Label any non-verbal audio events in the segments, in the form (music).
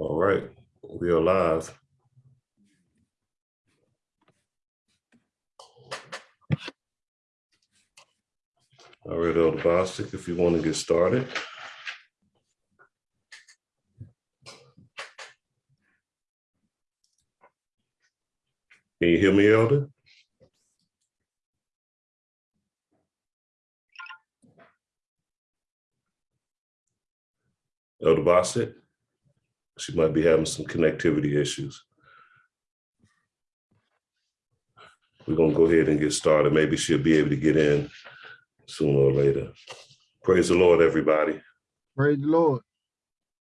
All right, we are live. All right, Elder Bostic, if you want to get started. Can you hear me, Elder? Elder Bostic? She might be having some connectivity issues. We're gonna go ahead and get started. Maybe she'll be able to get in sooner or later. Praise the Lord, everybody. Praise the Lord.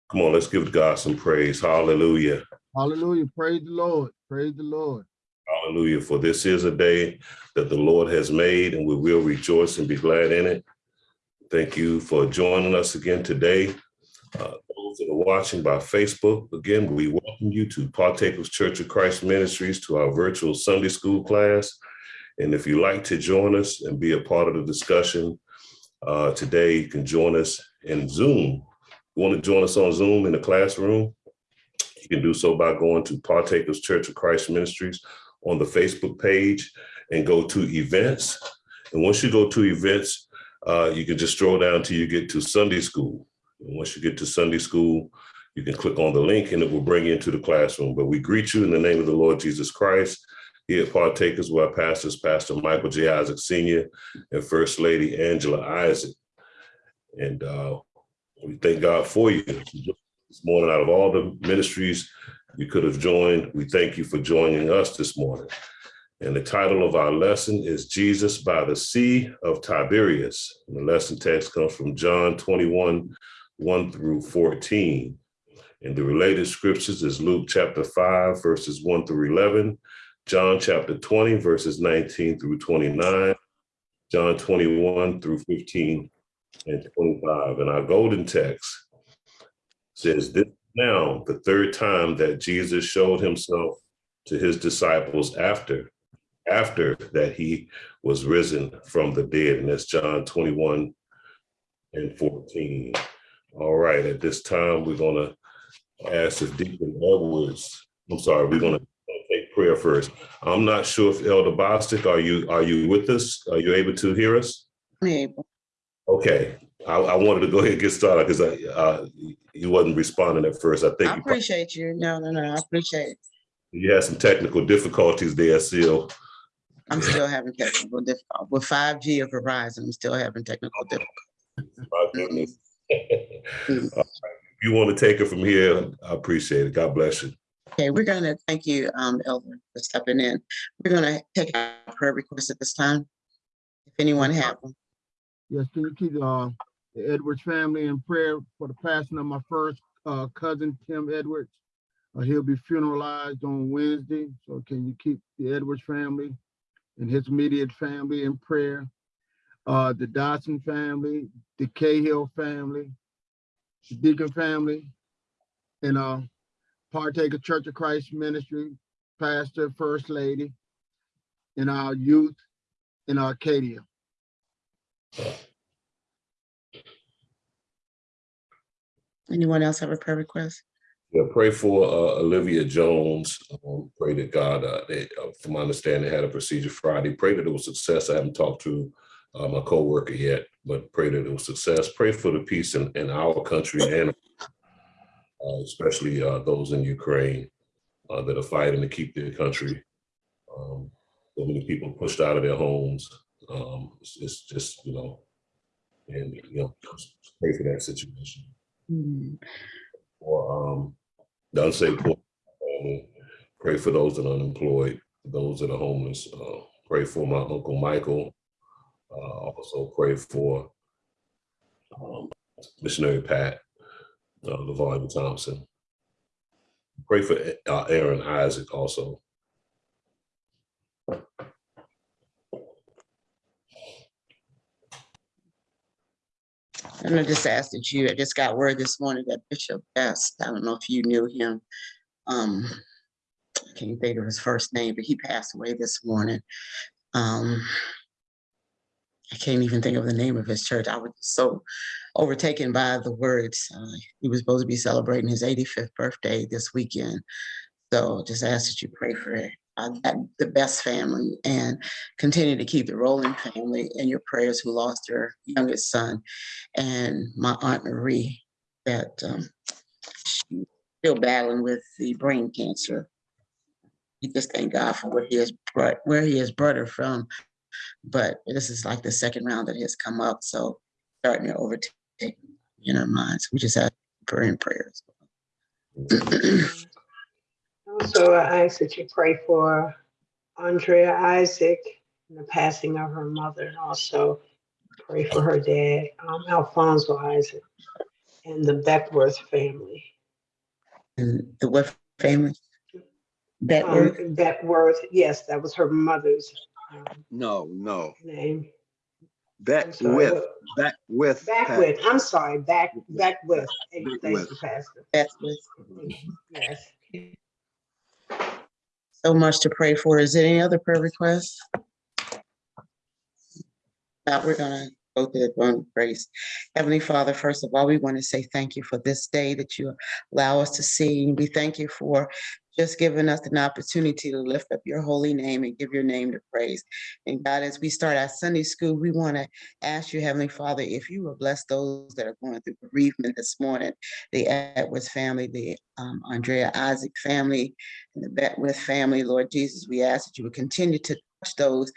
Come on, let's give God some praise. Hallelujah. Hallelujah. Praise the Lord. Praise the Lord. Hallelujah. For this is a day that the Lord has made, and we will rejoice and be glad in it. Thank you for joining us again today. Uh, those that are watching by Facebook, again, we welcome you to Partakers Church of Christ Ministries to our virtual Sunday school class. And if you like to join us and be a part of the discussion uh, today, you can join us in Zoom. You want to join us on Zoom in the classroom? You can do so by going to Partakers Church of Christ Ministries on the Facebook page and go to events. And once you go to events, uh, you can just scroll down till you get to Sunday school. And once you get to Sunday school, you can click on the link and it will bring you into the classroom. But we greet you in the name of the Lord Jesus Christ. Here at Partakers, where our pastors, Pastor Michael J. Isaac Sr. and First Lady Angela Isaac. And uh, we thank God for you. This morning, out of all the ministries you could have joined, we thank you for joining us this morning. And the title of our lesson is Jesus by the Sea of Tiberias. And the lesson text comes from John 21, 1 through 14. And the related scriptures is Luke chapter 5, verses 1 through 11, John chapter 20, verses 19 through 29, John 21 through 15 and 25. And our golden text says, This now the third time that Jesus showed himself to his disciples after after that he was risen from the dead. And that's John 21 and 14. All right, at this time, we're gonna ask if Deacon Edwards, I'm sorry, we're gonna take prayer first. I'm not sure if Elder Bostic, are you, are you with us? Are you able to hear us? I'm able. Okay, I, I wanted to go ahead and get started because I, uh, you wasn't responding at first. I think I you, appreciate you. No, no, no, I appreciate it. you had some technical difficulties there, still. I'm still having technical difficulties. with five G of Verizon. I'm still having technical difficulties. My goodness. Mm. If you want to take it from here, I appreciate it. God bless you. Okay, we're gonna, thank you, um, Elder, for stepping in. We're gonna take our prayer requests at this time. If anyone have them. Yes, can you keep uh, the Edwards family in prayer for the passing of my first uh, cousin, Tim Edwards? Uh, he'll be funeralized on Wednesday. So can you keep the Edwards family and his immediate family in prayer? Uh, the Dodson family, the Cahill family, the Deacon family, and uh, Partaker Church of Christ Ministry, Pastor, First Lady, and our youth in Arcadia. Anyone else have a prayer request? Yeah, pray for uh, Olivia Jones. Um, pray that God, uh, they, uh, from my understanding, had a procedure Friday. Pray that it was success. I haven't talked to uh, my coworker yet, but pray that it was success. Pray for the peace in, in our country and uh, especially uh, those in Ukraine uh, that are fighting to keep their country. Um, so many people pushed out of their homes. Um, it's, it's just, you know, and, you know, pray for that situation Hmm, for um, the poor family. Pray for those that are unemployed, those that are homeless. Uh, pray for my uncle Michael. Uh, also pray for um, missionary Pat, uh, Thompson. Pray for uh, Aaron Isaac also. And I just asked that you, I just got word this morning that Bishop Best, I don't know if you knew him. Um, I can't think of his first name, but he passed away this morning. Um, I can't even think of the name of his church. I was so overtaken by the words. Uh, he was supposed to be celebrating his 85th birthday this weekend. So just ask that you pray for uh, that, the best family and continue to keep the Rowland family in your prayers who lost their youngest son and my aunt Marie that um, she's still battling with the brain cancer. We just thank God for what he has brought, where he has brought her from. But this is like the second round that has come up, so starting to overtake in our minds. We just have prayer and prayers. (clears throat) Also, I ask that you pray for Andrea Isaac and the passing of her mother, and also pray for her dad, um, Alfonso Isaac, and the Beckworth family. And the West family. That word, Um, Beckworth, yes, that was her mother's No, no. name. I'm Back sorry, with, what- back with. Beckwith, I'm sorry, back, Beckwith. Thank you, Beckwith. Pastor. that's with Yes. so much to pray for. Is there any other prayer requests? Now we're gonna go to the throne of grace. Heavenly Father, first of all, we want to say thank you for this day that you allow us to see. We thank you for just giving us an opportunity to lift up your holy name and give your name to praise. And God, as we start our Sunday school, we want to ask you, Heavenly Father, if you will bless those that are going through bereavement this morning, the Edwards family, the um, Andrea Isaac family, and the Beckwith family, Lord Jesus, we ask that you would continue to touch those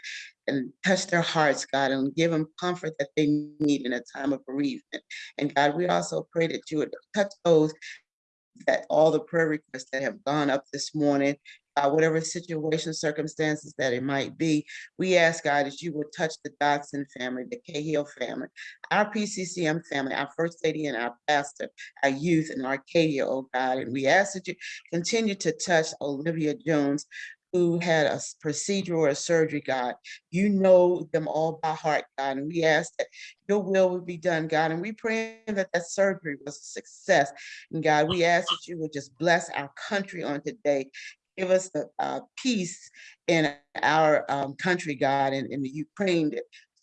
and touch their hearts, God, and give them comfort that they need in a time of bereavement. And God, we also pray that you would touch those that all the prayer requests that have gone up this morning, uh, whatever situation, circumstances that it might be, we ask God that you would touch the Dodson family, the Cahill family, our PCCM family, our first lady and our pastor, our youth in Arcadia, oh God, and we ask that you continue to touch Olivia Jones, who had a procedure or a surgery, God. You know them all by heart, God, and we ask that your will would be done, God, and we pray that that surgery was a success. And God, we ask that you would just bless our country on today. Give us the uh, peace in our um, country, God, and in the Ukraine.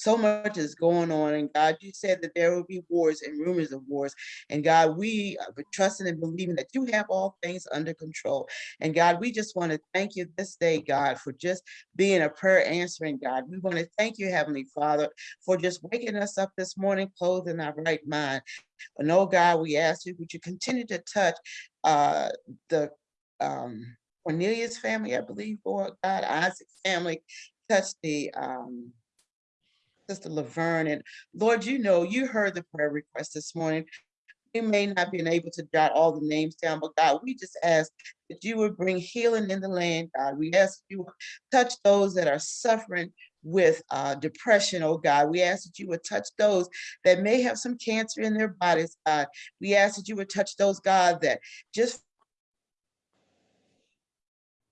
So much is going on, and God, you said that there will be wars and rumors of wars. And God, we are trusting and believing that you have all things under control. And God, we just want to thank you this day, God, for just being a prayer answering God. We want to thank you, Heavenly Father, for just waking us up this morning, clothed in our right mind. And oh God, we ask you, would you continue to touch uh, the um, Cornelius family, I believe, Lord God, Isaac's family, touch the um, Sister Laverne. And Lord, you know, you heard the prayer request this morning. We may not been able to jot all the names down, but God, we just ask that you would bring healing in the land, God. We ask you touch those that are suffering with uh, depression, oh God. We ask that you would touch those that may have some cancer in their bodies, God. We ask that you would touch those, God, that just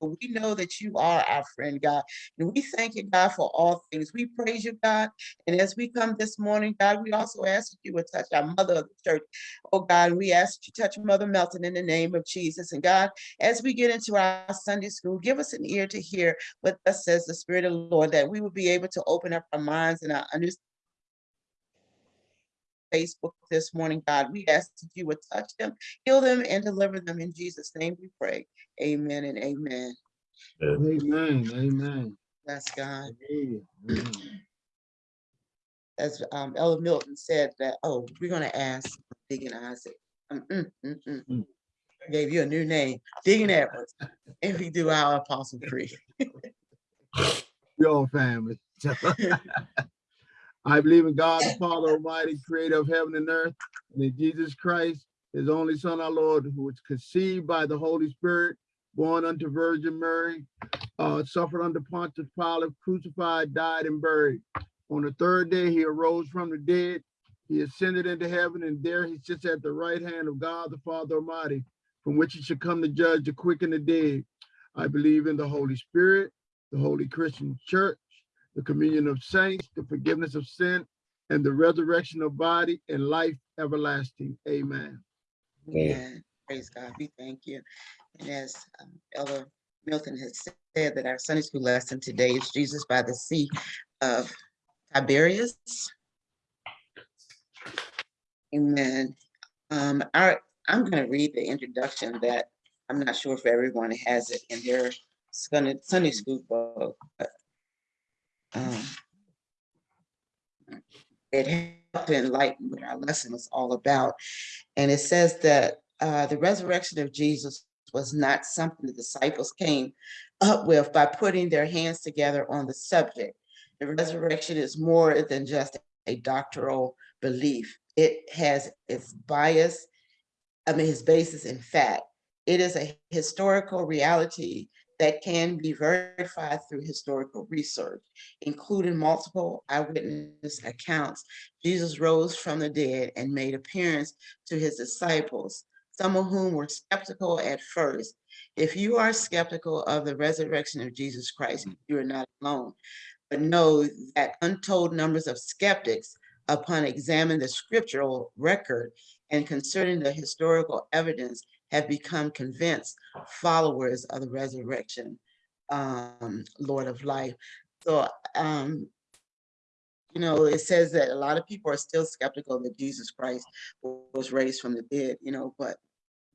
we know that you are our friend, God. And we thank you, God, for all things. We praise you, God. And as we come this morning, God, we also ask that you would touch our mother of the church. Oh, God, we ask that you touch Mother Melton in the name of Jesus. And God, as we get into our Sunday school, give us an ear to hear what thus says the Spirit of the Lord, that we will be able to open up our minds and our understanding. Facebook this morning, God. We ask that you would touch them, heal them, and deliver them. In Jesus' name we pray. Amen and amen. Amen, amen. Bless God. Amen. As um, Ella Milton said that, oh, we're gonna ask Deacon Isaac. Mm, mm, mm, mm, mm. Gave you a new name, Deacon Edwards. If we do our Apostle Creed. (laughs) Your family. (laughs) I believe in God, the Father Almighty, creator of heaven and earth, and in Jesus Christ, his only son, our Lord, who was conceived by the Holy Spirit, born unto Virgin Mary, uh, suffered under Pontius Pilate, crucified, died, and buried. On the third day, he arose from the dead. He ascended into heaven, and there he sits at the right hand of God, the Father Almighty, from which he should come to judge the quick and the dead. I believe in the Holy Spirit, the Holy Christian Church, the communion of saints, the forgiveness of sin, and the resurrection of body and life everlasting. Amen. Amen. Praise God. We thank you. And as um, Elder Milton has said that our Sunday school lesson today is Jesus by the Sea of Tiberias. Amen. Um, our, I'm gonna read the introduction that I'm not sure if everyone has it in their Sunday, Sunday school book. Um, It helped to enlighten what our lesson was all about. And it says that uh, the resurrection of Jesus was not something the disciples came up with by putting their hands together on the subject. The resurrection is more than just a doctoral belief. It has its bias, I mean, its basis in fact. It is a historical reality that can be verified through historical research, including multiple eyewitness accounts. Jesus rose from the dead and made appearance to his disciples, some of whom were skeptical at first. If you are skeptical of the resurrection of Jesus Christ, mm-hmm. you are not alone. But know that untold numbers of skeptics, upon examining the scriptural record and concerning the historical evidence, have become convinced followers of the resurrection, um, Lord of life. So, um, you know, it says that a lot of people are still skeptical that Jesus Christ was raised from the dead, you know, but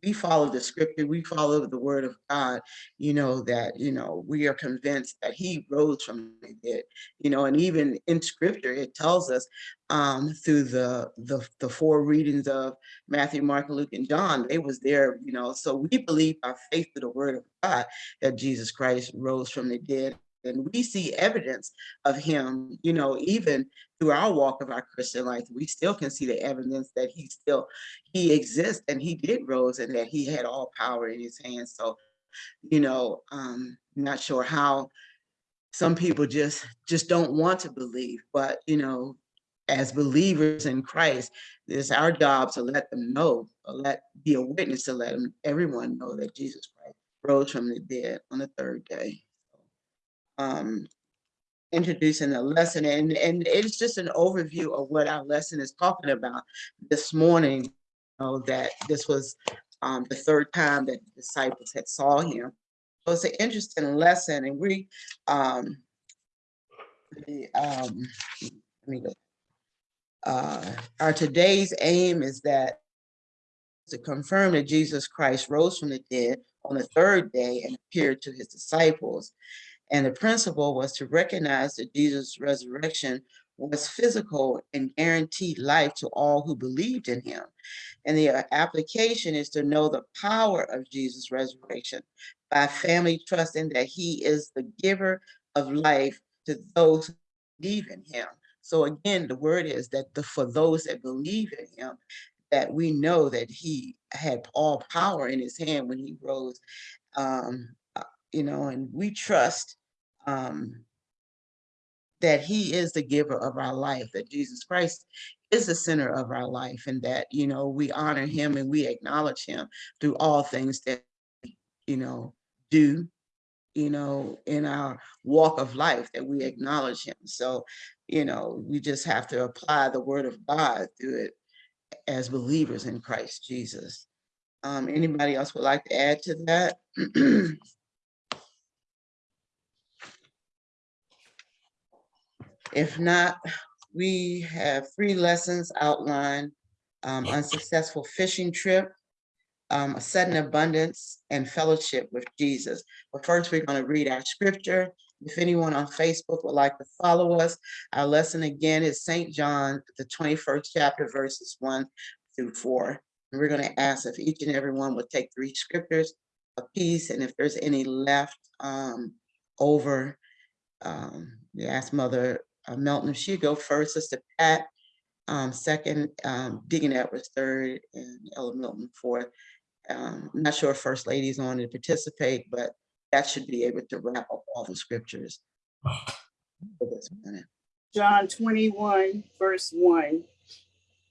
we follow the scripture, we follow the word of God, you know, that, you know, we are convinced that he rose from the dead, you know, and even in scripture, it tells us um, through the, the, the four readings of Matthew, Mark, Luke, and John, they was there, you know, so we believe by faith through the word of God that Jesus Christ rose from the dead. And we see evidence of him, you know, even through our walk of our Christian life, we still can see the evidence that he still, he exists and he did rose and that he had all power in his hands. So, you know, um, not sure how some people just, just don't want to believe, but, you know, as believers in Christ, it's our job to let them know, let, be a witness to let them, everyone know that Jesus Christ rose from the dead on the third day. Um, introducing the lesson and, and it's just an overview of what our lesson is talking about this morning. You know, that this was um, the third time that the disciples had saw him. So it's an interesting lesson and we, um, the, um, let me go. Uh, our today's aim is that to confirm that Jesus Christ rose from the dead on the third day and appeared to his disciples. And the principle was to recognize that Jesus' resurrection was physical and guaranteed life to all who believed in him. And the uh, application is to know the power of Jesus' resurrection by family trusting that he is the giver of life to those who believe in him. So again, the word is that the, for those that believe in him, that we know that he had all power in his hand when he rose. Um, you know, and we trust um, that he is the giver of our life, that Jesus Christ is the center of our life and that, you know, we honor him and we acknowledge him through all things that, you know, do, you know, in our walk of life, that we acknowledge him. So, you know, we just have to apply the word of God through it as believers in Christ Jesus. Um, anybody else would like to add to that? (clears throat) If not, we have three lessons outlined. Um, unsuccessful fishing trip, um, a sudden abundance and fellowship with Jesus. But first, we're gonna read our scripture. If anyone on Facebook would like to follow us, our lesson again is Saint John, the twenty-first chapter, verses one through four. And we're gonna ask if each and every one would take three scriptures a piece, and if there's any left um, over, um, ask Mother uh, Melton if she'd go first, Sister Pat, um, second, um, Deacon Edwards third, and Ella Milton fourth. Um, I'm not sure if First Lady's on to participate, but that should be able to wrap up all the scriptures. (sighs) for this morning. John twenty-one, verse one,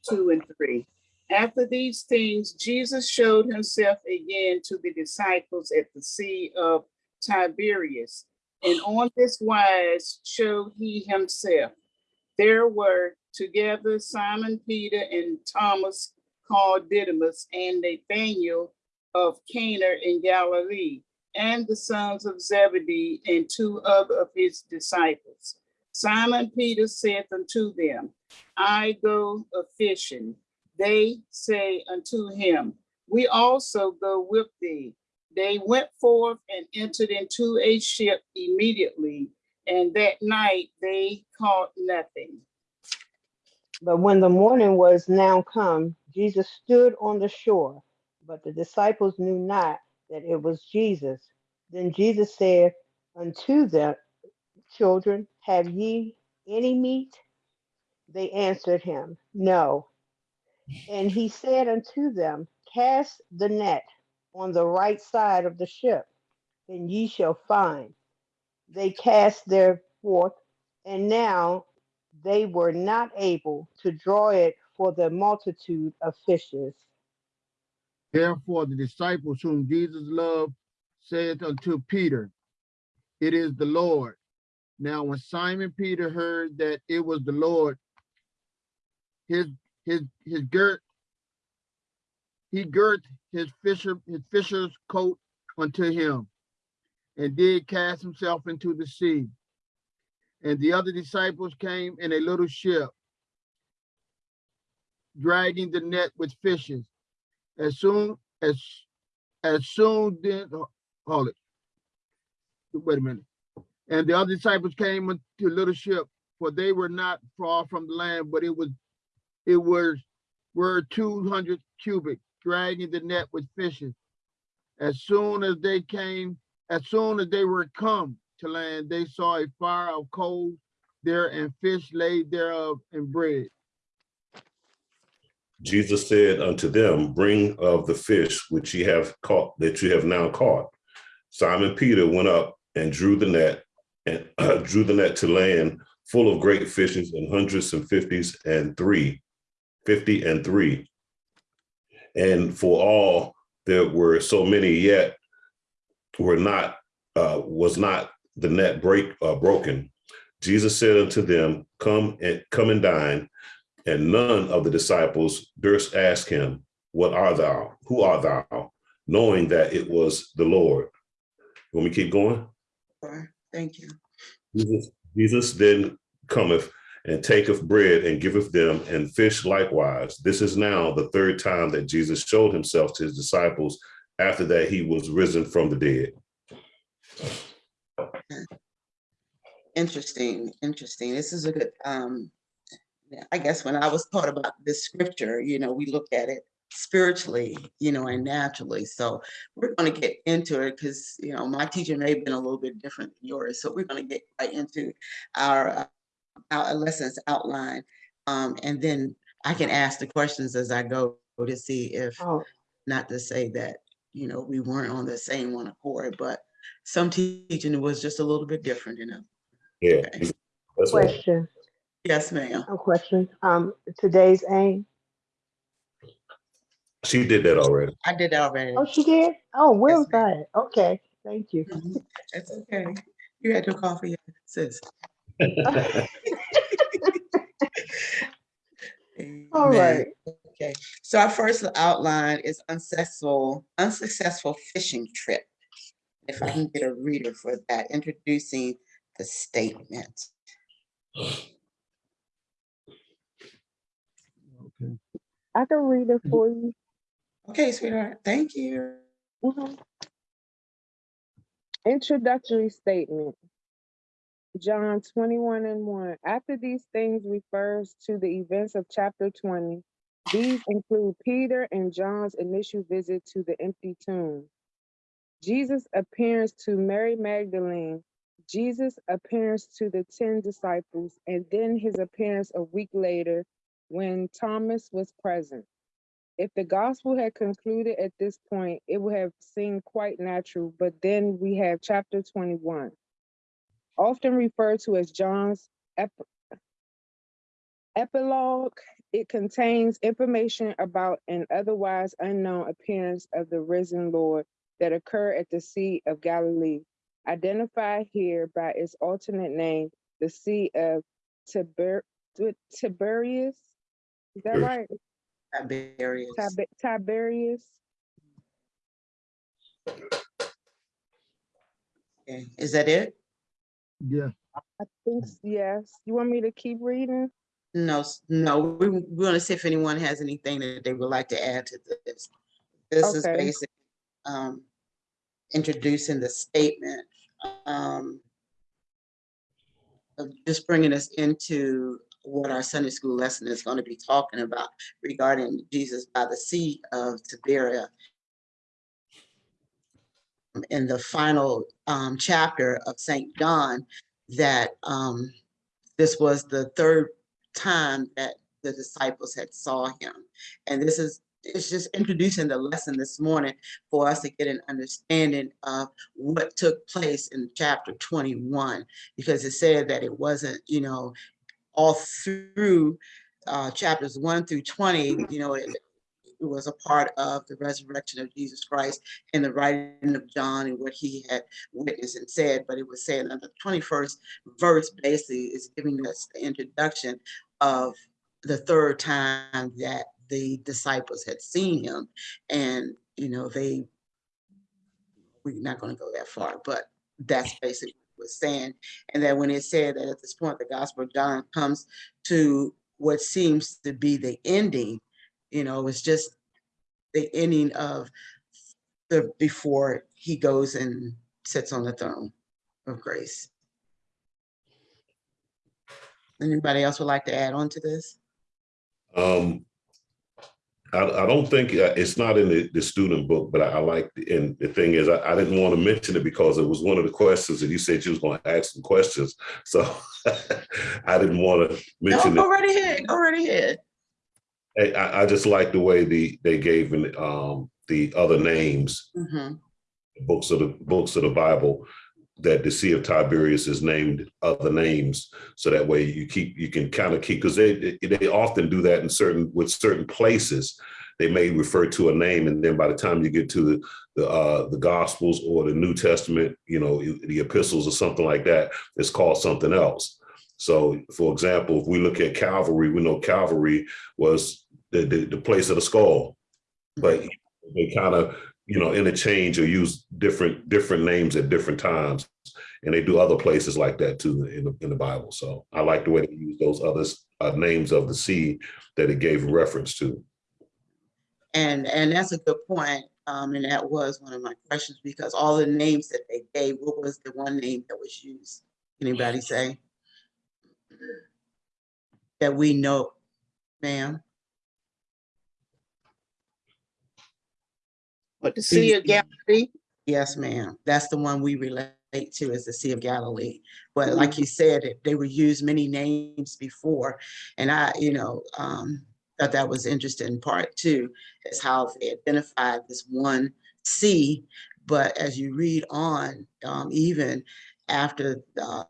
two, and three. After these things, Jesus showed himself again to the disciples at the Sea of Tiberias. And on this wise showed he himself. There were together Simon Peter and Thomas called Didymus and Nathanael of Cana in Galilee, and the sons of Zebedee and two other of his disciples. Simon Peter saith unto them, I go a fishing. They say unto him, We also go with thee. They went forth and entered into a ship immediately, and that night they caught nothing. But when the morning was now come, Jesus stood on the shore, but the disciples knew not that it was Jesus. Then Jesus said unto them, Children, have ye any meat? They answered him, No. And he said unto them, Cast the net on the right side of the ship, and ye shall find. They cast their forth, and now they were not able to draw it for the multitude of fishes. Therefore, the disciples whom Jesus loved said unto Peter, It is the Lord. Now, when Simon Peter heard that it was the Lord, his his his girt, he girt his fisher his fisher's coat unto him, and did cast himself into the sea. And the other disciples came in a little ship, dragging the net with fishes. As soon as as soon then hold it. Wait a minute. And the other disciples came into a little ship, for they were not far from the land, but it was it was were two hundred cubic, dragging the net with fishes. As soon as they came, as soon as they were come to land, they saw a fire of coals there and fish laid thereof and bread. Jesus said unto them, Bring of the fish which ye have caught, that you have now caught. Simon Peter went up and drew the net, and (clears throat) drew the net to land full of great fishes and hundreds and fifties and three, fifty and three. And for all there were so many yet were not, uh, was not the net break, uh, broken. Jesus said unto them, Come and come and dine. And none of the disciples durst ask him, What art thou? Who art thou? Knowing that it was the Lord. When we keep going. Thank you. Jesus, Jesus then cometh and taketh bread and giveth them, and fish likewise. This is now the third time that Jesus showed himself to his disciples after that he was risen from the dead. Interesting, interesting. This is a good, um, I guess when I was taught about this scripture, you know, we look at it spiritually, you know, and naturally. So we're gonna get into it because, you know, my teaching may have been a little bit different than yours. So we're gonna get right into our, uh, our lessons outline. Um, and then I can ask the questions as I go to see if, Oh, not to say that, you know, we weren't on the same one accord, but some teaching was just a little bit different, you know. Yeah. Okay. That's right. question, Yes, ma'am. a question. Um, today's aim. She did that already. I did that already. Oh, she did? Oh, where Yes, was that? Okay, thank you. Mhm. That's okay. You had to call for your coffee, sis. All Amen. right. Okay, so our first outline is unsuccessful, unsuccessful fishing trip. If I can get a reader for that, introducing the statement. Okay. I can read it for you. Okay, sweetheart, thank you. Mhm. Introductory statement. John 21 and 1. After these things refers to the events of chapter 20. These include Peter and John's initial visit to the empty tomb. Jesus' appearance to Mary Magdalene, Jesus' appearance to the 10 disciples, and then his appearance a week later when Thomas was present. If the gospel had concluded at this point, it would have seemed quite natural, but then we have chapter 21, often referred to as John's ep- epilogue. It contains information about an otherwise unknown appearance of the risen Lord that occurred at the Sea of Galilee, identified here by its alternate name, the Sea of Tiber- Tiberias. Is that right? Tiberius. Tibe- Tiberius. Okay, Is that it? Yeah, I think, yes. You want me to keep reading? No, no, we, we want to see if anyone has anything that they would like to add to this. This is Okay. basic, um, introducing the statement, um, of just bringing us into what our Sunday school lesson is going to be talking about regarding Jesus by the Sea of Tiberia. In the final, um, chapter of Saint John, that, um, this was the third time that the disciples had saw him. And this is, it's just introducing the lesson this morning for us to get an understanding of what took place in chapter twenty-one. Because it said that it wasn't, you know, all through uh, chapters one through twenty, you know, it was a part of the resurrection of Jesus Christ and the writing of John and what he had witnessed and said, but it was saying that the twenty-first verse basically is giving us the introduction of the third time that the disciples had seen him. And, you know, they, we're not gonna go that far, but that's basically was saying. And that when it said that at this point, the gospel of John comes to what seems to be the ending, you know, it's just the ending of the, before he goes and sits on the throne of grace. Anybody else would like to add on to this? Um, I, I don't think, uh, it's not in the, the student book, but I, I like, and the thing is, I, I didn't want to mention it because it was one of the questions and you said you was going to ask some questions. So (laughs) I didn't want to No, mention it. go right ahead, go right ahead. I, I just like the way the, they gave in, um, the other names, Mhm. books of the, books of the Bible, that the Sea of Tiberias is named other names. So that way you keep, you can kind of keep, because they, they often do that in certain, with certain places. They may refer to a name and then by the time you get to the, the, uh, the Gospels or the New Testament, you know, the epistles or something like that, it's called something else. So for example, if we look at Calvary, we know Calvary was the, the, the place of the skull. But they kind of, you know, interchange or use different, different names at different times. And they do other places like that too in the, in the Bible. So I like the way they use those other uh, names of the sea that it gave reference to. And, and that's a good point. Um, and that was one of my questions because all the names that they gave, what was the one name that was used? Anybody say? That we know, ma'am? But the Sea of Galilee, Yes, ma'am. That's the one we relate to as the Sea of Galilee. But like you said, it- they were used many names before. And I, you know, um, thought that was interesting part two, is how they identified this one sea. But as you read on, um, even after, uh,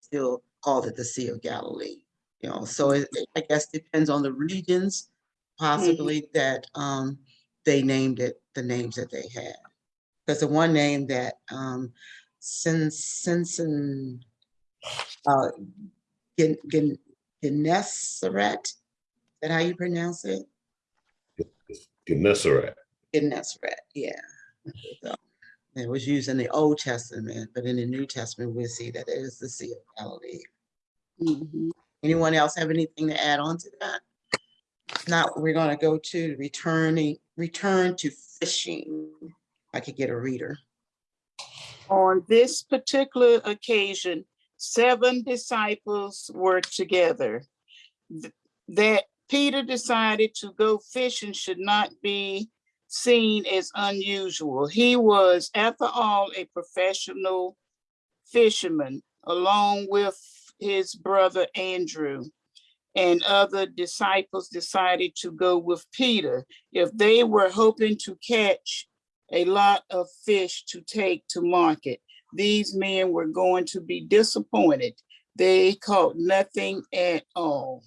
still called it the Sea of Galilee, you know, so it, it- I guess depends on the regions possibly that, um, they named it the names that they had. Because the one name that um Sin Sinson uh Gen Gen Gennesaret, is that how you pronounce it? Gennesaret. Gennesaret, yeah. So, It was used in the Old Testament, but in the New Testament, we see that it is the Sea of Galilee. Mhm. Anyone else have anything to add on to that? Now, we're gonna go to returning, return to fishing. I could get a reader. on this particular occasion, seven disciples were together. Th- That Peter decided to go fishing should not be seen as unusual. He was, after all, a professional fisherman, along with his brother Andrew. And other disciples decided to go with Peter. If they were hoping to catch a lot of fish to take to market. These men were going to be disappointed. They caught nothing at all.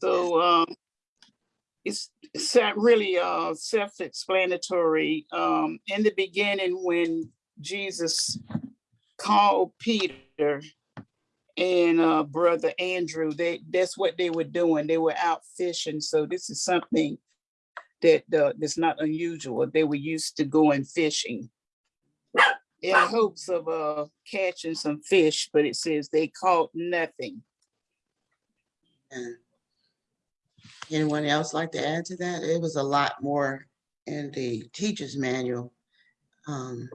So um, it's really uh, self-explanatory. Um, in the beginning, when Jesus called Peter and uh, brother Andrew, they that's what they were doing. They were out fishing. So this is something that uh, that's not unusual. They were used to going fishing. in hopes of uh catching some fish, but it says they caught nothing. Anyone else like to add to that? It was a lot more in the teacher's manual. um,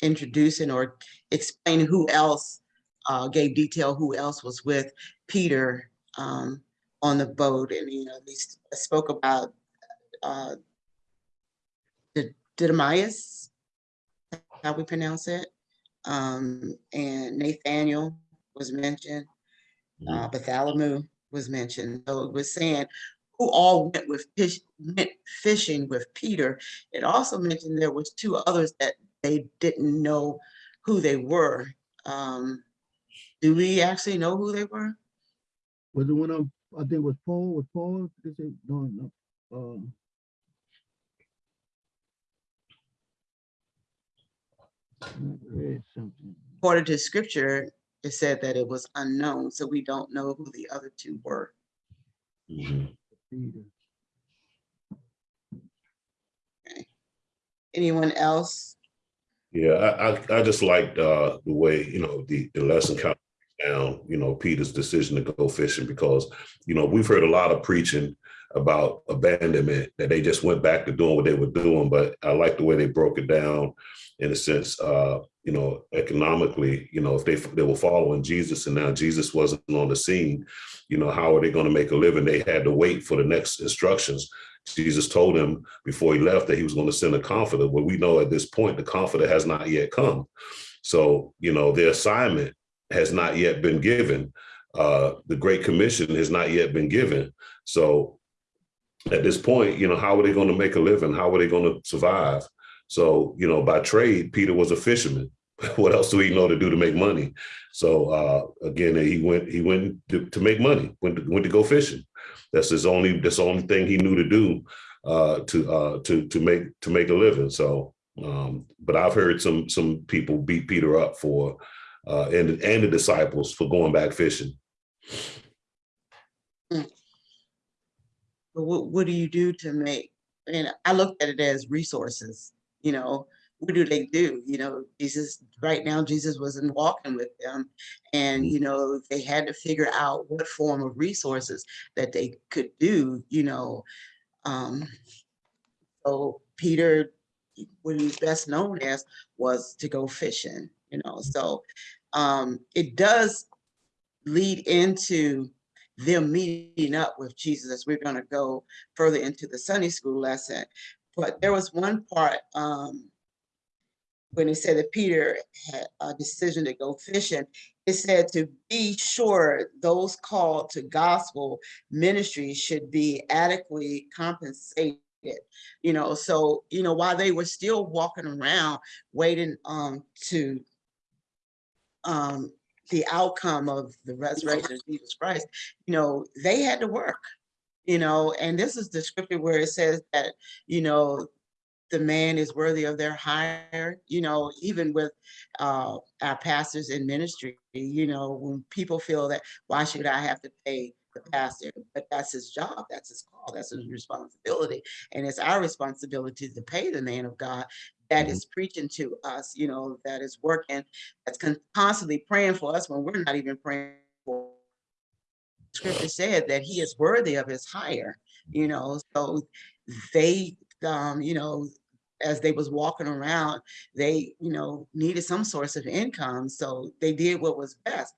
Introducing or explaining who else uh, gave detail, who else was with Peter um, on the boat. And, you know, they spoke about uh, Did- Didymius, how we pronounce it. Um, And Nathaniel was mentioned uh, Bartholomew was mentioned. So it was saying who all went with fish, went fishing with Peter. It also mentioned there was two others that they didn't know who they were. Um, do we actually know who they were? Was it one of, I think was Paul, was Paul, is it, no, no, um. I read something. According to scripture, it said that it was unknown, so we don't know who the other two were. Mhm. Peter. Anyone else? Yeah, I, I, I just liked, uh, the way, you know, the, the lesson kind of down, you know, Peter's decision to go fishing because, you know, we've heard a lot of preaching about abandonment, that they just went back to doing what they were doing, but I like the way they broke it down in a sense, uh, you know, economically, you know, if they, they were following Jesus and now Jesus wasn't on the scene, you know, how are they going to make a living? They had to wait for the next instructions. Jesus told him before he left that he was going to send a comforter. Well, we know at this point the comforter has not yet come. So, you know, their assignment has not yet been given. Uh, the Great Commission has not yet been given. So at this point, you know, how are they going to make a living? How are they going to survive? So, you know, by trade, Peter was a fisherman. (laughs) what else do he know to do to make money? So uh, again, he went he went to, to make money, went to, went to go fishing. That's his only that's the only thing he knew to do uh, to uh, to to make to make a living. So, um, but I've heard some some people beat Peter up for uh, and and the disciples for going back fishing. But what, what do you do to make, and I looked at it as resources, you know, what do they do? You know, Jesus, right now, Jesus wasn't walking with them. And, you know, they had to figure out what form of resources that they could do, you know. Um, so Peter, what he was best known as was to go fishing, you know, so um, it does lead into them meeting up with Jesus as we're gonna go further into the Sunday school lesson. But there was one part um, when he said that Peter had a decision to go fishing, it said to be sure those called to gospel ministry should be adequately compensated. You know, so, you know, while they were still walking around waiting um, to um, the outcome of the resurrection of Jesus Christ, you know, they had to work, you know, and this is the scripture where it says that, you know, the man is worthy of their hire, you know, even with uh, our pastors in ministry, you know, when people feel that, why should I have to pay the pastor? But that's his job, that's his call, that's his responsibility. And it's our responsibility to pay the man of God that Mhm. is preaching to us, you know, that is working, that's con- constantly praying for us when we're not even praying for. Scripture said that he is worthy of his hire, you know, so they, um, you know, as they was walking around, they, you know, needed some source of income, so they did what was best.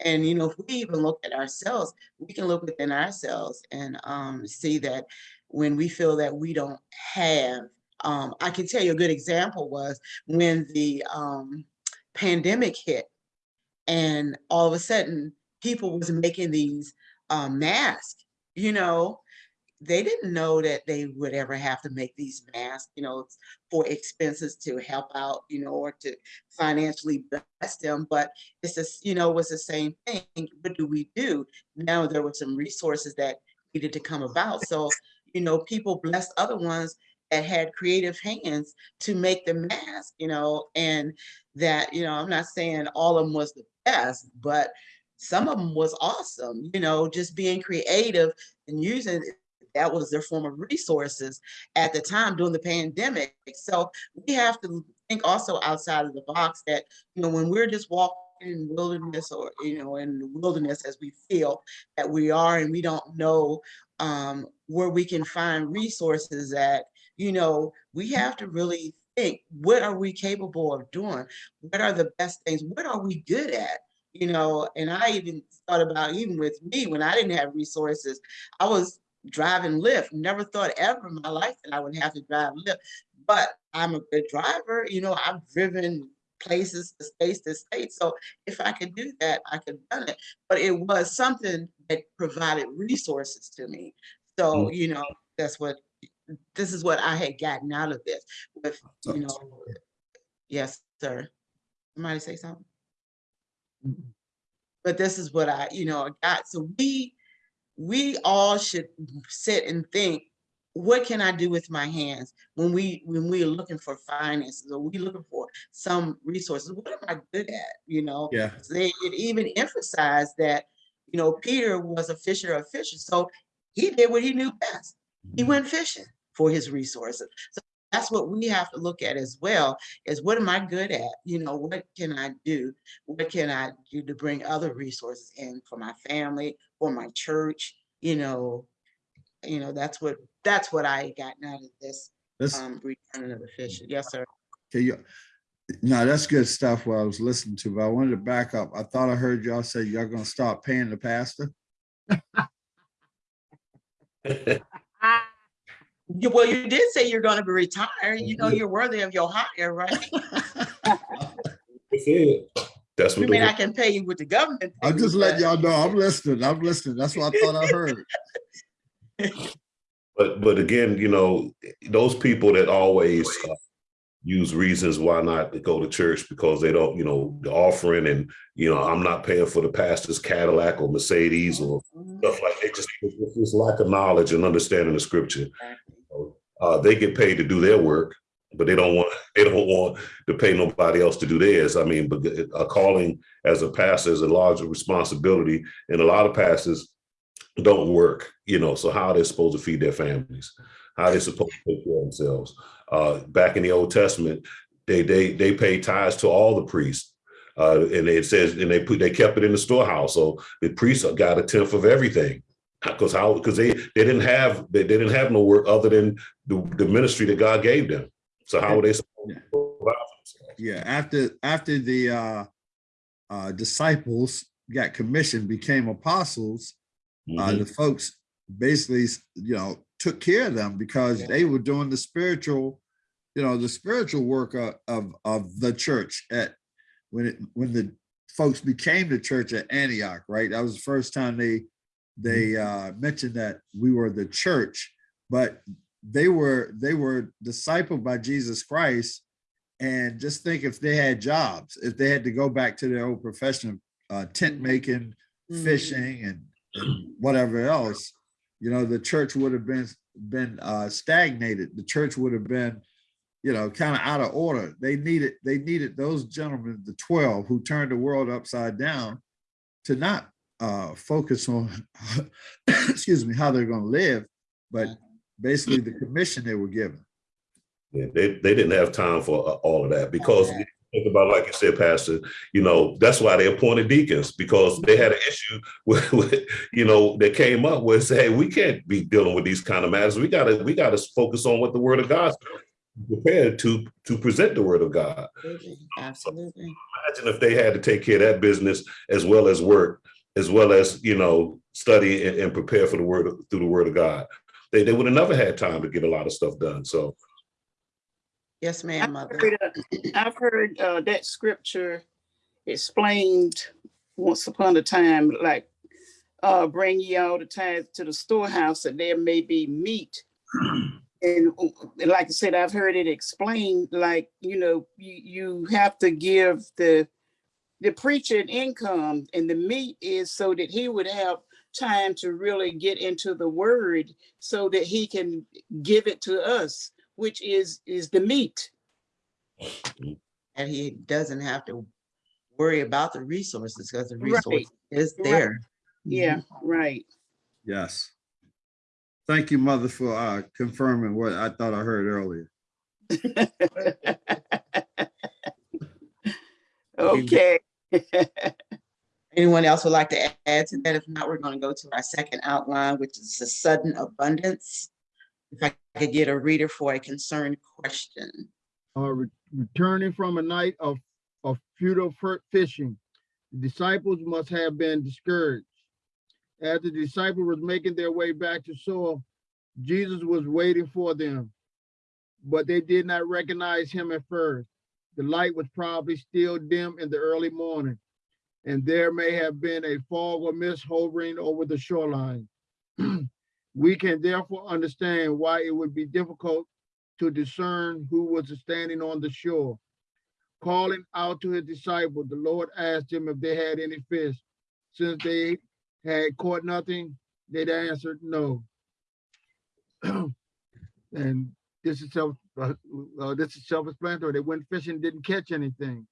And, you know, if we even look at ourselves, we can look within ourselves and um, see that when we feel that we don't have, um, I can tell you a good example was when the um, pandemic hit and all of a sudden people was making these um, masks, you know, they didn't know that they would ever have to make these masks, you know, for expenses to help out, you know, or to financially bless them. But it's just, you know, was the same thing. What do we do? Now there were some resources that needed to come about. So, you know, people blessed other ones that had creative hands to make the mask, you know, and that, you know, I'm not saying all of them was the best, but some of them was awesome, you know, just being creative and using that was their form of resources at the time during the pandemic. So we have to think also outside of the box that, you know, when we're just walking in wilderness or, you know, in the wilderness as we feel that we are and we don't know um, where we can find resources at, you know, we have to really think, what are we capable of doing? What are the best things? What are we good at? You know, and I even thought about even with me when I didn't have resources, I was driving Lyft. Never thought ever in my life that I would have to drive Lyft. But I'm a good driver. You know, I've driven places to states to state. So if I could do that, I could have done it. But it was something that provided resources to me. So, mm. you know, that's what this is what I had gotten out of this with, you know. Yes, sir. Somebody say something? But this is what I, you know, got. So we we all should sit and think, what can I do with my hands when we when we're looking for finances or we looking for some resources? What am I good at? You know, Yeah. So they it even emphasized that, you know, Peter was a fisher of fishes. So he did what he knew best. He mm-hmm. went fishing for his resources. So that's what we have to look at as well, is what am I good at? You know, what can I do? What can I do to bring other resources in for my family, for my church? You know, you know, that's what, that's what I gotten out of this, That's, um, returning of the fish. Yes, sir. okay, you, no, that's good stuff what I was listening to, but I wanted to back up. I thought I heard y'all say y'all gonna stop paying the pastor. (laughs) You- Well, you did say you're gonna be retired. You know, you're worthy of your hire, right? (laughs) That's it. That's I what mean, I can pay you with the government. I'm just letting but- y'all know, I'm listening, I'm listening. That's what I thought I heard. (laughs) but, but again, you know, those people that always uh, use reasons why not to go to church because they don't, you know, the offering and, you know, I'm not paying for the pastor's Cadillac or Mercedes or Mhm. stuff like that. Just, it's just lack of knowledge and understanding the scripture. Uh, they get paid to do their work, but they don't want, they don't want to pay nobody else to do theirs. I mean, but a calling as a pastor is a larger responsibility and a lot of pastors don't work, you know, so how are they supposed to feed their families? How are they supposed to take care of themselves? Uh, back in the Old Testament, they, they, they pay tithes to all the priests. Uh, and it says, and they put, they kept it in the storehouse. So the priests got a tenth of everything. Because how, because they, they didn't have, they, they didn't have no work other than the, the ministry that God gave them. So how were they supposed to provide for themselves? Yeah, after, after the uh, uh, disciples got commissioned, became apostles, uh, Mhm. the folks basically, you know, took care of them because they were doing the spiritual, you know, the spiritual work of, of, of the church at, when it, when the folks became the church at Antioch, right? That was the first time they, they uh, mentioned that we were the church, but they were, they were discipled by Jesus Christ. And just think if they had jobs, if they had to go back to their old profession of uh, tent making, Mhm. fishing and, and whatever else, you know, the church would have been been uh, stagnated. The church would have been, you know, kind of out of order. They needed they needed those gentlemen, the twelve, who turned the world upside down, to not uh, focus on, (coughs) excuse me, how they're going to live, but basically the commission they were given. Yeah, they, they didn't have time for uh, all of that because Okay. think about, like you said, Pastor, you know, that's why they appointed deacons because they had an issue (laughs) with, with you know, that came up where say, hey, we can't be dealing with these kind of matters. We gotta, we gotta focus on what the word of God prepared to, to present the word of God. Absolutely, Absolutely. Imagine if they had to take care of that business as well as work, as well as, you know, study and, and prepare for the word, through the word of God. They, they would have never had time to get a lot of stuff done. So, Yes, ma'am, I've mother. heard, uh, I've heard uh, that scripture explained once upon a time, like, uh, bring ye all the tithes to the storehouse that there may be meat. And and like I said, I've heard it explained, like, you know, you, you have to give the, the preacher an income and the meat is so that he would have time to really get into the word so that he can give it to us, which is, is the meat. And he doesn't have to worry about the resources because the Right, resource is right. there. Yeah, right. Yes. Thank you, Mother, for uh, confirming what I thought I heard earlier. (laughs) Okay. (laughs) Anyone else would like to add to that? If not, we're gonna go to our second outline, which is the sudden abundance. If I could get a reader for a concerned question. uh, re- returning from a night of, of futile fishing. The disciples must have been discouraged. As the disciples was making their way back to shore, Jesus was waiting for them, but they did not recognize him at first. The light was probably still dim in the early morning, and there may have been a fog or mist hovering over the shoreline. (clears throat) We can therefore understand why it would be difficult to discern who was standing on the shore. Calling out to his disciples, the Lord asked them if they had any fish. Since they had caught nothing, they'd answered no. (clears throat) And this is uh, uh, this is self-explanatory. They went fishing, didn't catch anything.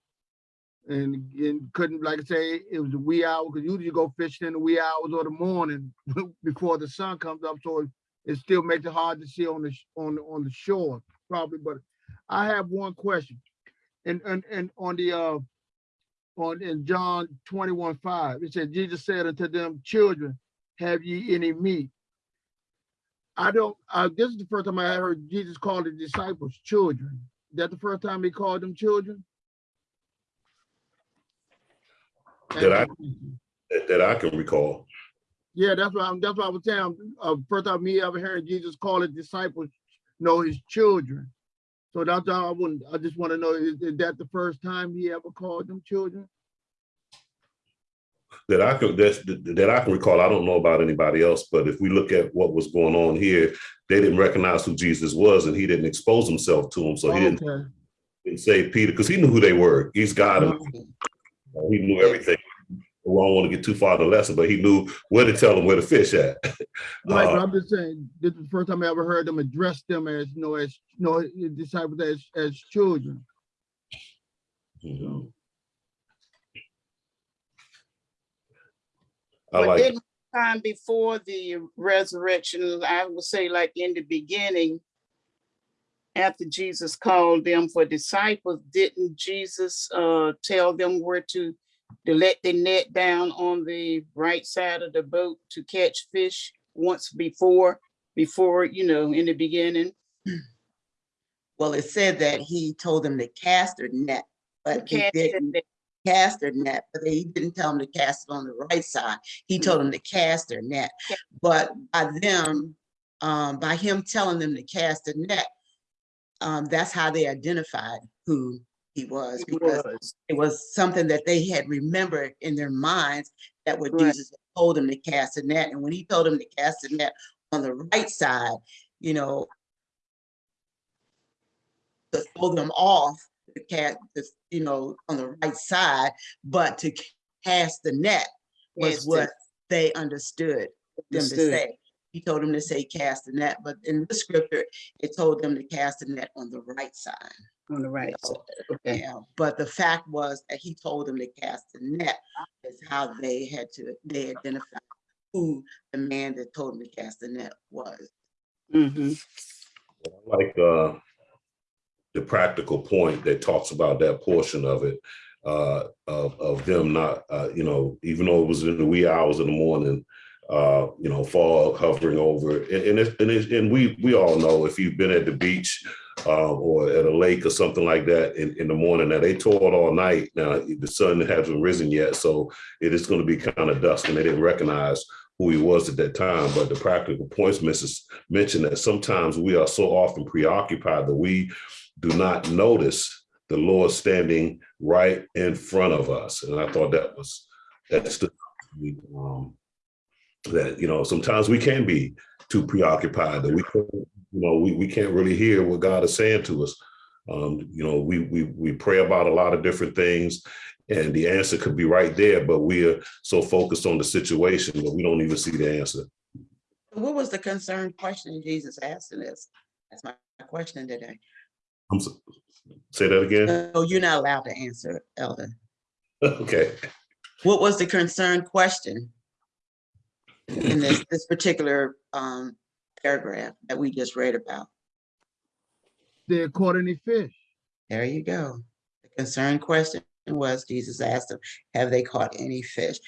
And, and couldn't, like I say, it was a wee hour, because usually you go fishing in the wee hours of the morning (laughs) before the sun comes up, so it- it still makes it hard to see on the, on, on the shore, probably, but I have one question. And, and, and on the, uh, on, in John twenty-one, five, it says, Jesus said unto them, children, have ye any meat? I don't, uh, this is the first time I heard Jesus call the disciples children. Is that the first time he called them children? That I? that, I can recall. Yeah, that's what I'm, that's what I was saying. Uh, first time me ever hearing Jesus call his disciples, know his children. So that's all I wouldn't, I just want to know, is, is that the first time he ever called them children? That I can that's that I can recall. I don't know about anybody else, but if we look at what was going on here, they didn't recognize who Jesus was, and he didn't expose himself to them. So he didn't, Okay. didn't say Peter because he knew who they were. He's God, and he knew everything. Well, I don't want to get too far in the lesson, but he knew where to tell them where to fish at. (laughs) Right, but Uh, I'm just saying, this is the first time I ever heard them address them as, you know, as, you know, disciples as, as children. mhm. I But like. didn't time before the resurrection, I would say like in the beginning, after Jesus called them for disciples, didn't Jesus uh tell them where to to let the net down on the right side of the boat to catch fish once before, before, you know, in the beginning? Well, it said that he told them to cast their net, but he Cast the didn't net. Cast their net, but he didn't tell them to cast it on the right side. He told them to cast their net. Yeah. But by them, um, by him telling them to cast the net, um, that's how they identified who he was It because was. it was something that they had remembered in their minds that what Right. Jesus told them to cast the net. And when he told them to cast the net on the right side, you know, to throw them off, the cat, you know, on the right side, but to cast the net was Cast it. what they understood them to say. He told them to say cast the net, but in the scripture, it told them to cast the net on the right side. On the right Yeah. side, okay. Yeah, but the fact was that he told them to cast the net is how they had to, they identified who the man that told them to cast the net was. hmm like uh the practical point that talks about that portion of it uh of of them not uh you know even though it was in the wee hours of the morning uh you know fog hovering over and and and, and we we all know if you've been at the beach uh, or at a lake or something like that in, in the morning now they toiled all night. Now the sun hasn't risen yet so it is going to be kind of dusk and they didn't recognize who he was at that time. But the practical points mrs mentioned that sometimes we are so often preoccupied that we do not notice the Lord standing right in front of us. And I thought that was that's the um, that you know sometimes we can be too preoccupied that we you know we, we can't really hear what God is saying to us. Um, you know, we we we pray about a lot of different things, and the answer could be right there, but we are so focused on the situation that we don't even see the answer. What was the concern question Jesus asked in this? That's my question today. I'm so, say that again. No, you're not allowed to answer, Elder. (laughs) okay. What was the concern question? In this, this particular um paragraph that we just read about? they caught any fish. There you go. The concern question was, Jesus asked them, have they caught any fish?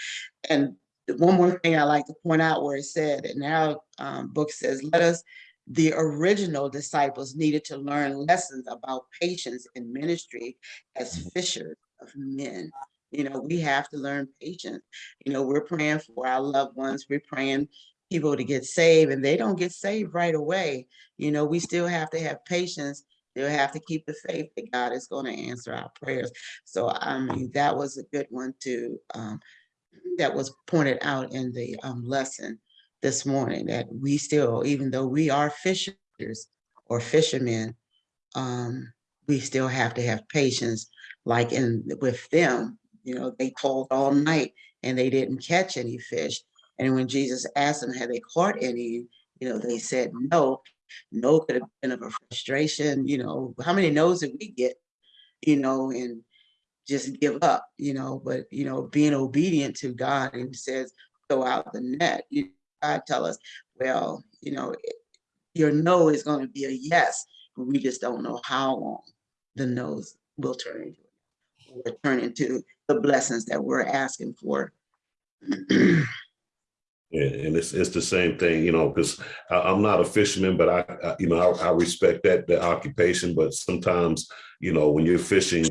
And one more thing I like to point out where it said, and now um, book says, let us, the original disciples needed to learn lessons about patience in ministry as fishers of men. You know, we have to learn patience. You know, we're praying for our loved ones. We're praying people to get saved and they don't get saved right away. You know, we still have to have patience They'll have to keep the faith that God is going to answer our prayers. So I mean, that was a good one too. Um, that was pointed out in the um, lesson this morning that we still, even though we are fishers or fishermen, um, we still have to have patience. Like in with them, you know, they told all night and they didn't catch any fish. And when Jesus asked them, had they caught any? You know, they said no. No could have been of a frustration, you know, how many no's did we get, you know, and just give up, you know, but, you know, being obedient to God and says, go out the net, you, God tell us, well, you know, your no is going to be a yes, but we just don't know how long the no's will turn into, will turn into the blessings that we're asking for. (clears throat) Yeah, and it's it's the same thing, you know, because I'm not a fisherman, but I, I you know I, I respect that the occupation. But sometimes, you know, when you're fishing,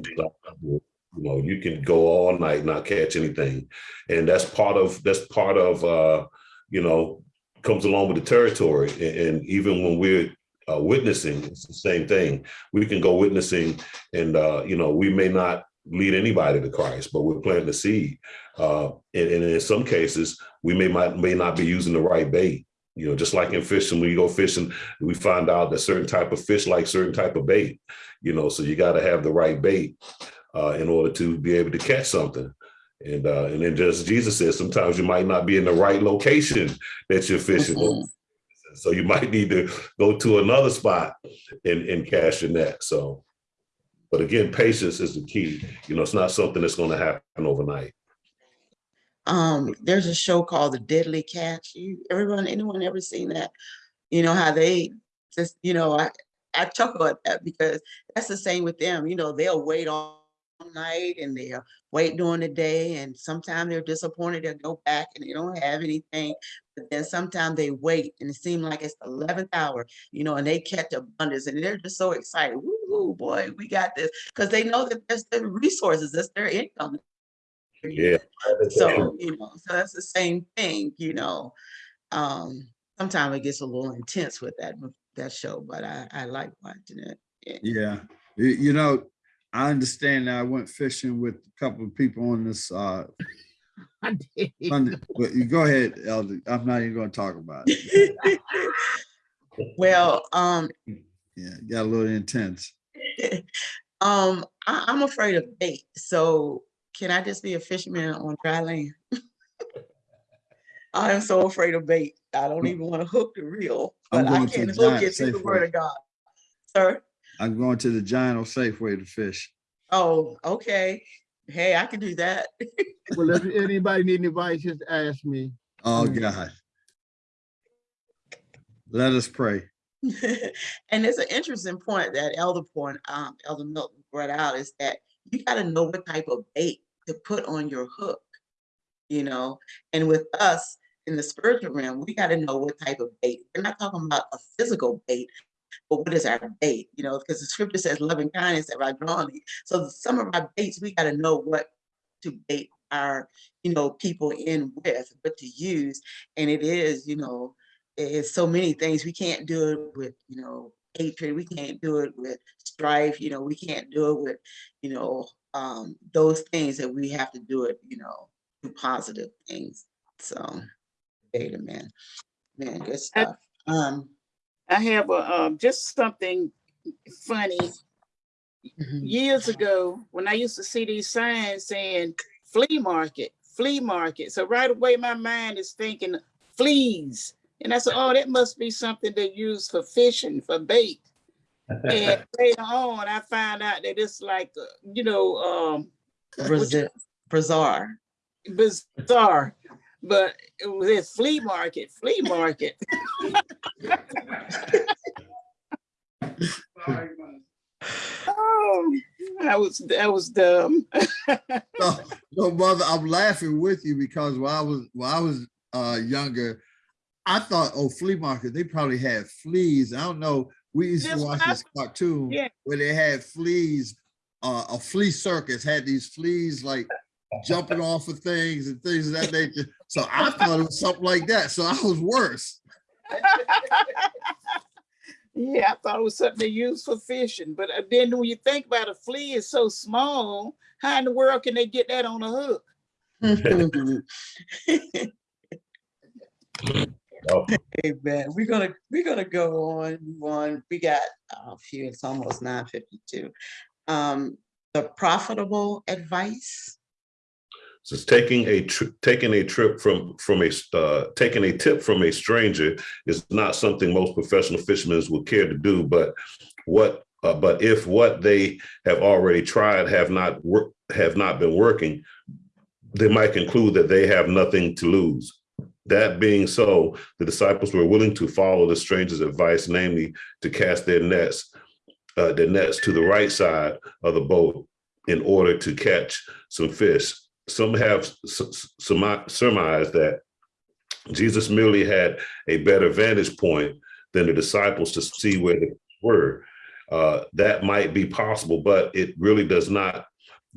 you know, you can go all night not catch anything, and that's part of that's part of uh, you know comes along with the territory. And, even when we're uh, witnessing, it's the same thing. We can go witnessing, and uh, you know, we may not lead anybody to Christ, but we're planting the seed. Uh, and, and in some cases, we may might may not be using the right bait. You know, just like in fishing, when you go fishing, we find out that certain type of fish like certain type of bait. You know, so you got to have the right bait uh, in order to be able to catch something. And uh, and then just Jesus says sometimes you might not be in the right location that you're fishing. Mhm. So you might need to go to another spot and, and cast your net. So, but again, patience is the key. You know, it's not something that's going to happen overnight. Um, there's a show called The Deadly Catch. You, everyone, anyone ever seen that? You know how they just, you know, I, I chuckle at that because that's the same with them. You know, they'll wait all night and they'll wait during the day, and sometimes they're disappointed. They'll go back and they don't have anything. But then sometimes they wait, and it seems like it's the eleventh hour, you know, and they catch abundance, and they're just so excited. Woo, boy, we got this because they know that there's the resources, that's their income. Yeah. (laughs) So, you know, so that's the same thing, you know. Um, sometimes it gets a little intense with that, that show, but I, I like watching it. Yeah. Yeah, you know, I understand. I went fishing with a couple of people on this, uh, (laughs) I did. Sunday, but you go ahead, Elder. I'm not even gonna talk about it. (laughs) Well, um, Yeah, got a little intense. (laughs) um, I, I'm afraid of bait, so can I just be a fisherman on dry land? I am so afraid of bait. I don't even want to hook the reel, but I can the hook it to the word of God. Sir? I'm going to the Giant Safeway to fish. Oh, okay. Hey, I can do that. Well, if (laughs) anybody need advice, just ask me. Oh, Mm. God. Let us pray. (laughs) and it's an interesting point that Elder point, um, Elder Milton brought out is that you got to know what type of bait to put on your hook, you know. And with us in the spiritual realm, we got to know what type of bait. We're not talking about a physical bait, but what is our bait? You know, because the scripture says loving kindness have I drawn thee. So some of our baits, we got to know what to bait our, you know, people in with, what to use. And it is, you know, it's so many things. We can't do it with, you know, hatred. We can't do it with strife. You know, we can't do it with, you know, um, those things that we have to do it, you know, do positive things. So, data man, man, good stuff. Um, I have a, um, just something funny. mhm. Years ago, when I used to see these signs saying flea market, flea market. So right away, my mind is thinking fleas. And I said, oh, that must be something they use for fishing, for bait. And (laughs) later on, I found out that it's like, uh, you know, um, Brazil, bazaar. bazaar, but it was a flea market, flea market. (laughs) Oh, that was, that was dumb. (laughs) No, no, mother, I'm laughing with you because when I was when I was uh younger, I thought, oh, flea market, they probably had fleas. I don't know. We used to watch what I- this cartoon Yeah. where they had fleas, uh, a flea circus had these fleas like jumping off of things and things of that nature. So I thought it was something like that. So I was worse. Yeah, I thought it was something they used for fishing, but uh, then when you think about a flea is so small, how in the world can they get that on a hook? (laughs) Oh, Amen. We're gonna, we're gonna go on, move on. We got a few, it's almost nine fifty-two. Um, the profitable advice. So taking a taking a trip from from a uh, taking a tip from a stranger is not something most professional fishermen would care to do. But what uh, but if what they have already tried have not work have not been working, they might conclude that they have nothing to lose. That being so, the disciples were willing to follow the stranger's advice, namely to cast their nets, uh, their nets to the right side of the boat in order to catch some fish. Some have surmised that Jesus merely had a better vantage point than the disciples to see where they were. Uh, that might be possible, but it really does not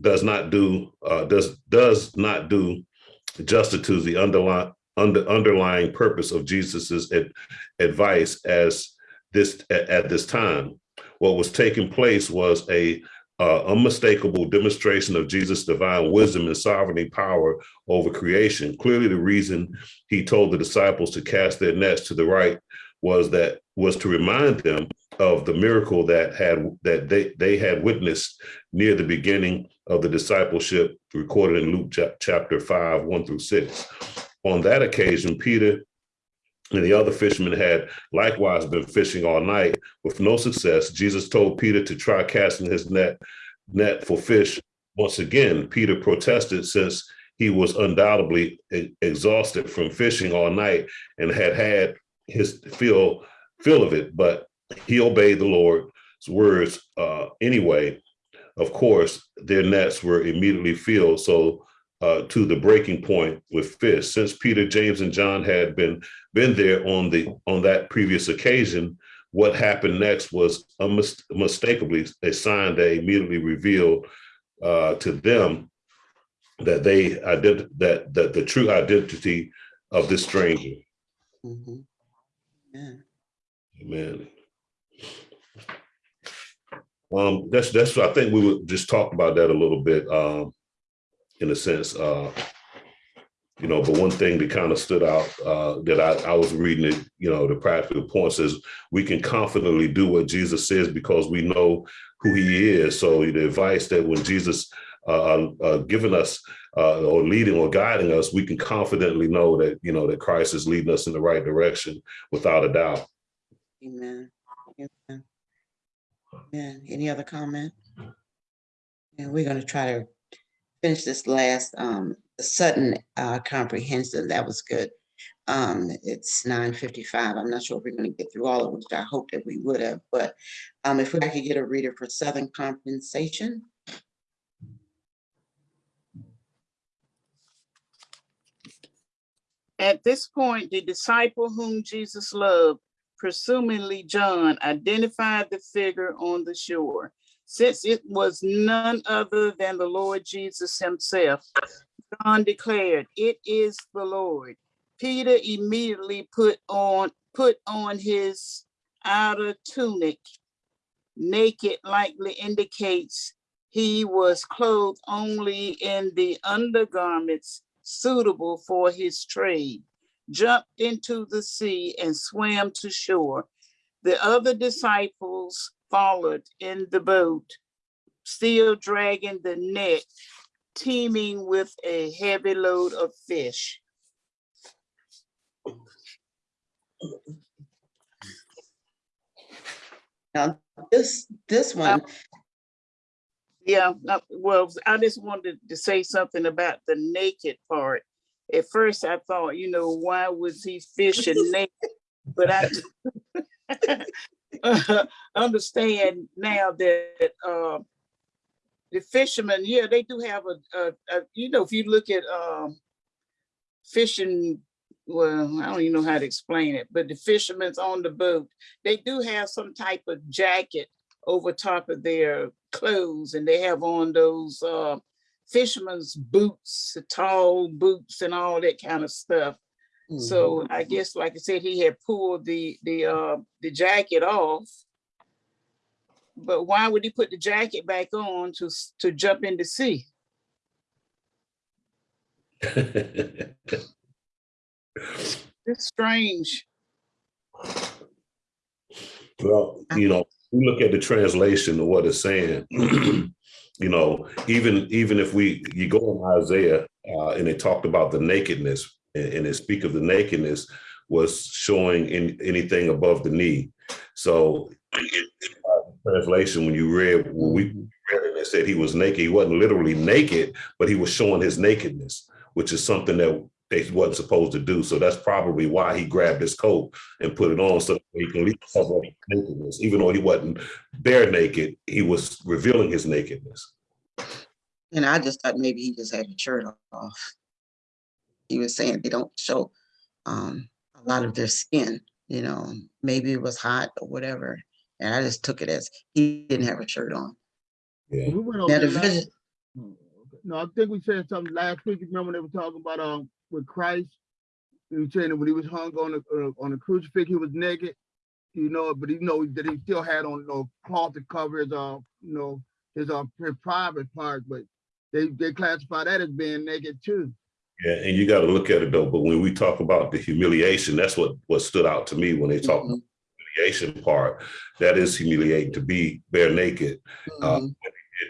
does not do uh, does does not do justice to the underlying under, underlying purpose of Jesus's ad- advice as this at, at this time. What was taking place was a uh, unmistakable demonstration of Jesus' divine wisdom and sovereignty power over creation. Clearly, the reason he told the disciples to cast their nets to the right was that was to remind them of the miracle that had that they they had witnessed near the beginning of the discipleship recorded in Luke chapter 5 1 through 6 on that occasion Peter and the other fishermen had likewise been fishing all night. With no success Jesus told Peter to try casting his net net for fish. Once again Peter protested since he was undoubtedly exhausted from fishing all night and had had his fill fill of it. But he obeyed the Lord's words uh, anyway. Of course, their nets were immediately filled, so uh, to the breaking point with fish. Since Peter, James, and John had been been there on the on that previous occasion, what happened next was unmistakably a sign that immediately revealed uh, to them that they ident- that that the true identity of this stranger. Mhm. Yeah. Amen. Um, that's, that's, I think we would just talk about that a little bit, um, in a sense, uh, you know, but one thing that kind of stood out, uh, that I, I was reading it, you know, the practical points is we can confidently do what Jesus says because we know who he is. So the advice that when Jesus, uh, uh, given us, uh, or leading or guiding us, we can confidently know that, you know, that Christ is leading us in the right direction without a doubt. Amen. Amen. Amen. Any other comment? And we're gonna try to finish this last, um, Sutton, uh, comprehensive. That was good. Um, it's nine fifty-five. I'm not sure if we're gonna get through all of it, which I hope that we would have, but, um, if we could get a reader for Southern compensation. At this point, the disciple whom Jesus loved, presumably John, identified the figure on the shore. Since it was none other than the Lord Jesus himself, John declared, "It is the Lord." Peter immediately put on put on his outer tunic. Naked likely indicates he was clothed only in the undergarments suitable for his trade, jumped into the sea and swam to shore. The other disciples followed in the boat, still dragging the net, teeming with a heavy load of fish. Now, this, this uh, one, Yeah, no, well, I just wanted to say something about the naked part. At first, I thought, you know, why was he fishing naked? But I, (laughs) (laughs) (laughs) understand now that uh, the fishermen, yeah, they do have a, a, a, you know, if you look at um, fishing, well, I don't even know how to explain it, but the fishermen's on the boat, they do have some type of jacket over top of their clothes and they have on those uh, fisherman's boots, tall boots and all that kind of stuff. So I guess, like I said, he had pulled the, the, uh, the jacket off. But why would he put the jacket back on to, to jump in the sea? It's strange. Well, you know, we look at the translation of what it's saying. (clears throat) you know, even even if we you go in Isaiah uh, and it talked about the nakedness and, and speak of the nakedness was showing in anything above the knee. So translation, when you read when we read it, it said he was naked. He wasn't literally naked, but he was showing his nakedness, which is something that they wasn't supposed to do. So that's probably why he grabbed his coat and put it on so he can leave cover nakedness. Even though he wasn't bare naked, he was revealing his nakedness. And I just thought maybe he just had his shirt off. He was saying they don't show um, a lot of their skin, you know, maybe it was hot or whatever. And I just took it as he didn't have a shirt on. Yeah. We went over Now, the that last- vision. No, I think we said something last week. Remember they were talking about, um, with Christ? He was saying that when he was hung on the, uh, on the crucifix, he was naked. You know, but you know, that he still had on, you know, cloth to cover his, uh, you know, his, uh, pri- private part, but they, they classify that as being naked too. Yeah, and you got to look at it though. But when we talk about the humiliation, that's what what stood out to me when they talk about Mhm, the humiliation part. That is humiliating to be bare naked. Uh, mhm.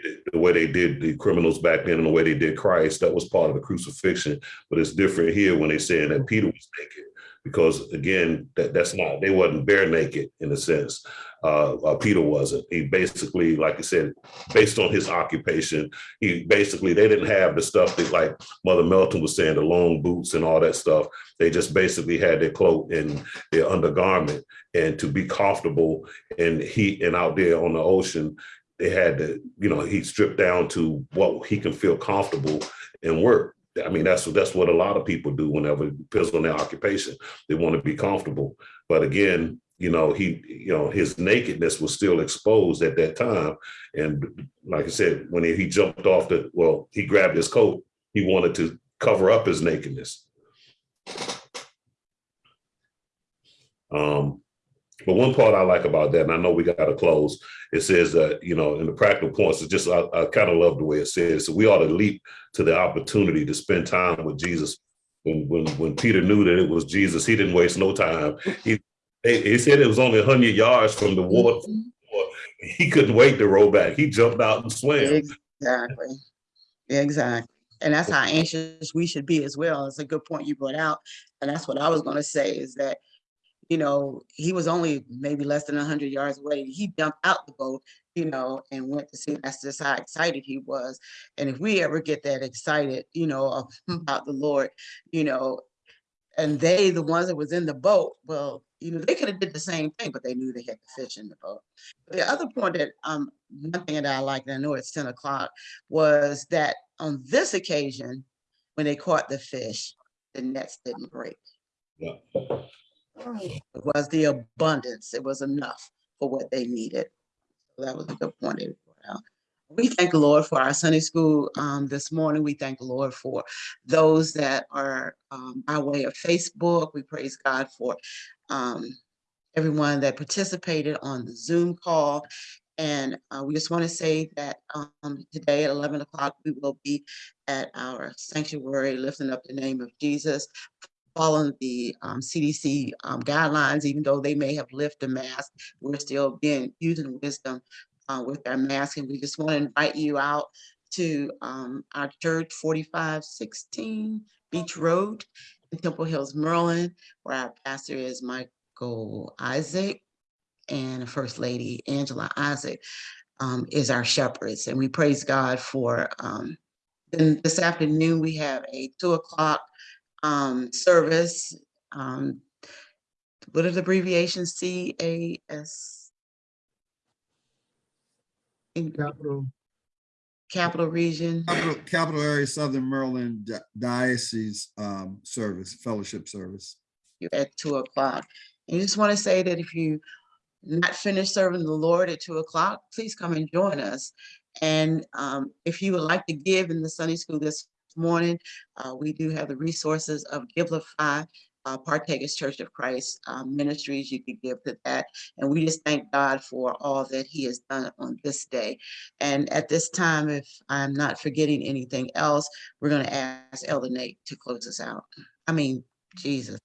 it- the way they did the criminals back then and the way they did Christ, that was part of the crucifixion. But it's different here when they saying that Peter was naked, because again, that, that's not, they wasn't bare naked in a sense. Uh, uh, Peter wasn't. He basically, like I said, based on his occupation, he basically, they didn't have the stuff that like Mother Melton was saying, the long boots and all that stuff. They just basically had their cloak and their undergarment and to be comfortable in heat and out there on the ocean, they had to, you know, he stripped down to what he can feel comfortable and work. I mean, that's that's what a lot of people do whenever it depends on their occupation. They want to be comfortable. But again, you know, he, you know, his nakedness was still exposed at that time. And like I said, when he, he jumped off the, well, he grabbed his coat, he wanted to cover up his nakedness. Um, but one part I like about that, and I know we got to close, it says that, you know, in the practical points, it's just, I, I kind of love the way it says, so we ought to leap to the opportunity to spend time with Jesus. When, when, when Peter knew that it was Jesus, he didn't waste no time. He, he said it was only hundred yards from the water. Mm-hmm. He couldn't wait to roll back. He jumped out and swam. Exactly. Exactly. And that's how anxious we should be as well. It's a good point you brought out. And that's what I was gonna say is that, you know, he was only maybe less than hundred yards away. He jumped out the boat, you know, and went to see. That's just how excited he was. And if we ever get that excited, you know, (laughs) about the Lord, you know, and they, the ones that was in the boat, well, you know, they could have did the same thing, but they knew they had the fish in the boat. The other point that, um, one thing that I like, and I know it's ten o'clock, was that on this occasion, when they caught the fish, the nets didn't break. Yeah. It was the abundance. It was enough for what they needed. So That was a good point. We thank the Lord for our Sunday school um, this morning. We thank the Lord for those that are um, by way of Facebook. We praise God for um, everyone that participated on the Zoom call. And uh, we just want to say that um, today at 11 o'clock, we will be at our sanctuary lifting up the name of Jesus, following the um, CDC um, guidelines, even though they may have lifted the mask, we're still being using wisdom uh, with our mask. And we just want to invite you out to um, our church, 4516 Beach Road in Temple Hills, Maryland, where our pastor is Michael Isaac and First Lady Angela Isaac um, is our shepherds. And we praise God for, um, then this afternoon, we have a two o'clock um, service. Um, what are the abbreviations? C A S? in Capital, Capital Region. Capital, Capital Area Southern Maryland Di- Diocese um, Service, Fellowship Service. you at two o'clock. And you just want to say that if you not finished serving the Lord at two o'clock, please come and join us. And um, if you would like to give in the Sunday school this morning, uh, we do have the resources of Givelify, uh, Partakers Church of Christ uh, Ministries. You could give to that. And we just thank God for all that he has done on this day. And at this time, if I'm not forgetting anything else, we're going to ask Elder Nate to close us out. I mean, Jesus.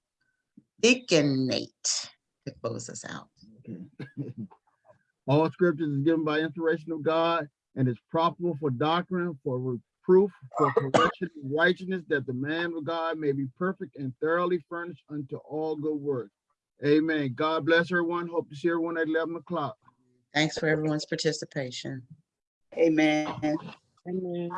Deacon Nate to close us out. (laughs) all scriptures is given by inspiration of God and is profitable for doctrine, for reproof, for correction, and righteousness, that the man of God may be perfect and thoroughly furnished unto all good works. Amen. God bless everyone. Hope to see everyone at eleven o'clock. Thanks for everyone's participation. Amen. Amen.